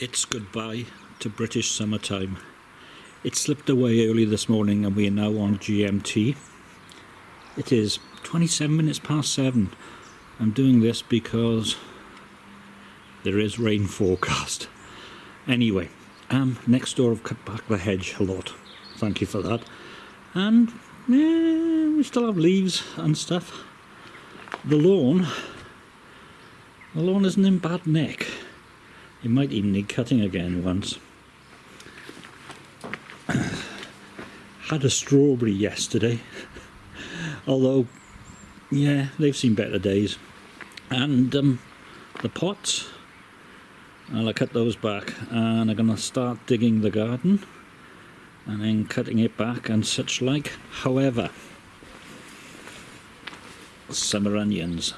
It's goodbye to British summertime. It slipped away early this morning and we are now on GMT. It is 27 minutes past 7. I'm doing this because there is rain forecast. Anyway, um, next door I've cut back the hedge a lot. Thank you for that. And we still have leaves and stuff. The lawn, the lawn isn't in bad nick. It might even need cutting again once. Had a strawberry yesterday, although, yeah, they've seen better days. And um, the pots, I'll cut those back and I'm going to start digging the garden and then cutting it back and such like. However, summer onions,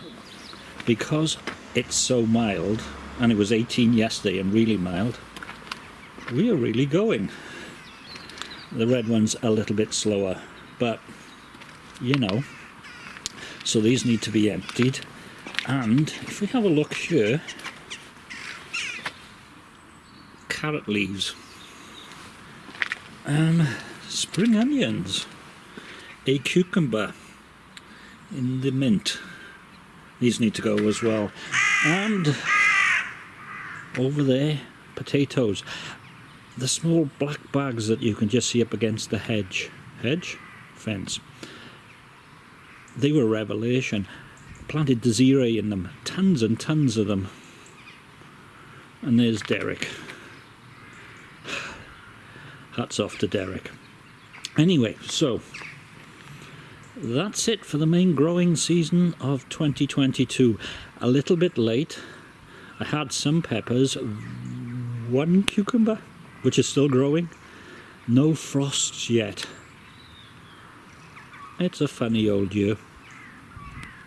because it's so mild, and it was 18 yesterday and really mild, we are really going. The red one's a little bit slower, but you know. So these need to be emptied. And if we have a look here, carrot leaves, um, spring onions, a cucumber in the mint. These need to go as well. And over there potatoes. The small black bags that you can just see up against the hedge. Hedge? Fence. They were revelation. Planted Desiree in them. Tons and tons of them. And there's Derek. Hats off to Derek. Anyway so that's it for the main growing season of 2022 a little bit late I had some peppers, one cucumber, which is still growing. No frosts yet. It's a funny old year.